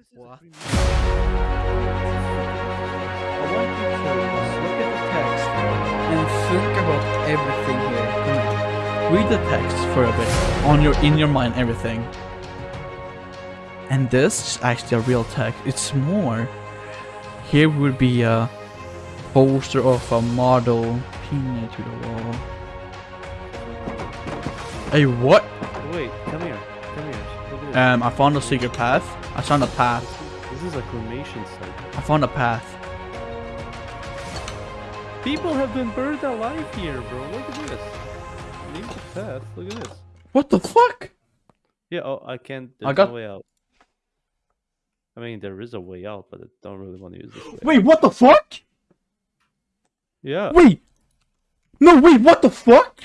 this is What? premium- I want you to look at the text and think about everything here. Read the text for a bit on your in your mind everything. And this is actually a real text. It's more. Here would be a poster of a model pinned to the wall. Hey, what? Wait, come here. Um, I found a secret path. I found a path. this is a cremation site. I found a path. People have been burned alive here, bro. Look at this. Leave the path. Look at this. What the fuck? Yeah, oh, I can't. There's I got- no way out. I mean, there is a way out, but I don't really want to use this way. Wait, what the fuck? Yeah. Wait. No, wait, what the fuck?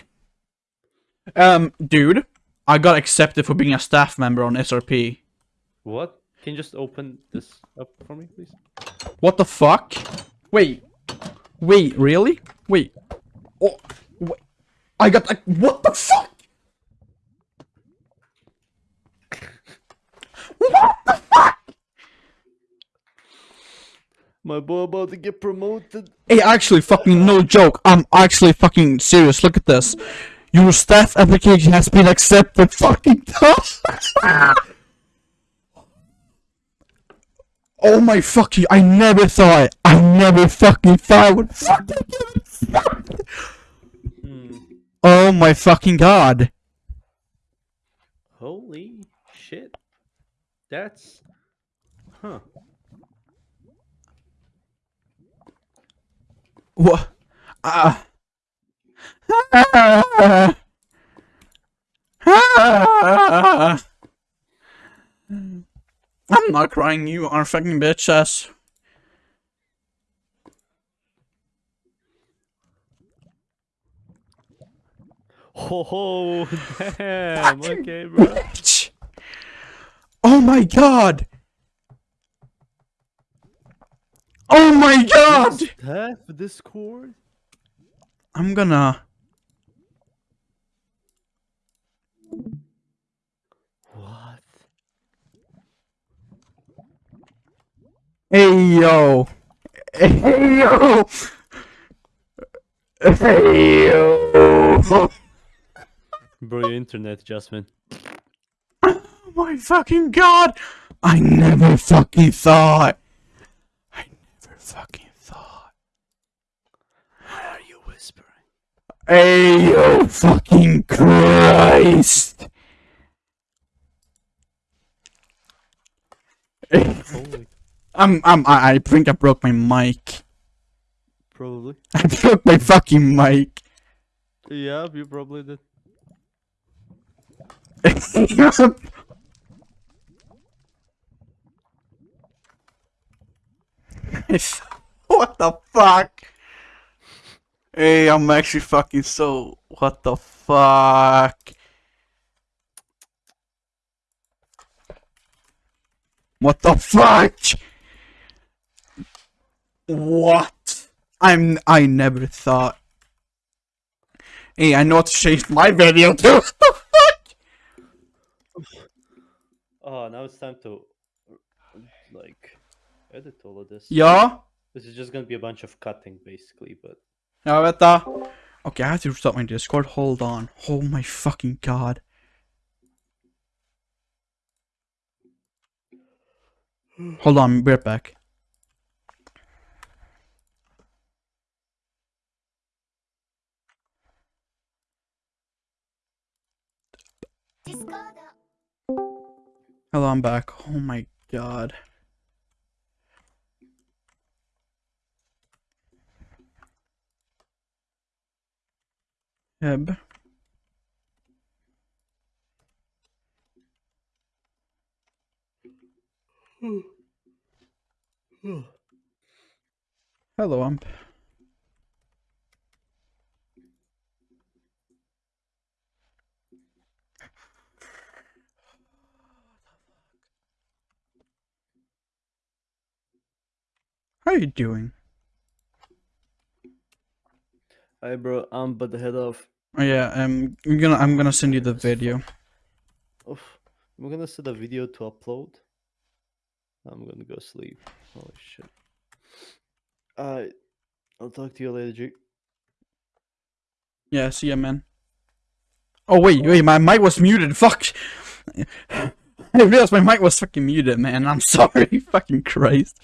Um, dude, I got accepted for being a staff member on SRP. What? Can you just open this up for me, please? What the fuck? Wait. Wait, really? Wait. Oh, wait. I got like, what the fuck? What the fuck? My boy about to get promoted. Hey, actually, fucking no joke. I'm actually fucking serious. Look at this. Your staff application has been accepted. Fucking Oh my fucking! I never thought. I never fucking thought I would fucking get accepted. Oh my fucking god! Holy shit. That's. Huh. What? Ah. Ah. I'm not crying. You are fucking bitch ass. Ho ho! Damn! Okay, bro. Bitch. Oh my god! Oh my god! Staff Discord? I'm gonna. What? Hey yo! Hey yo! Hey yo! Bro, your internet adjustment. Oh my fucking god! I never fucking thought. I never fucking thought. Why are you whispering? Hey yo! Fucking Christ! I'm, I'm, I, I think I broke my mic. Probably. I broke my fucking mic. Yeah, you probably did. what the fuck? Hey, I'm actually fucking so. What the fuck? What the fuck? What? I'm. I never thought. Hey, I know how to change my video too. What the fuck? Oh, now it's time to like edit all of this. Yeah? This is just gonna be a bunch of cutting, basically. But Ja, vänta. Okay, I have to restart my Discord. Hold on. Oh my fucking god. Hold on, be right back. Hello, I'm back. Oh my god. Heb. Hello, I'm. How are you doing? Hi, bro. I'm but the head off. Oh yeah, um, I'm gonna I'm gonna send you the video. Oof. I'm gonna set a video to upload. I'm gonna go sleep. Holy shit. Uh, I'll talk to you later, G. Yeah, see ya, man. Oh wait, wait, my mic was muted. Fuck. I realized my mic was fucking muted, man. I'm sorry. fucking Christ.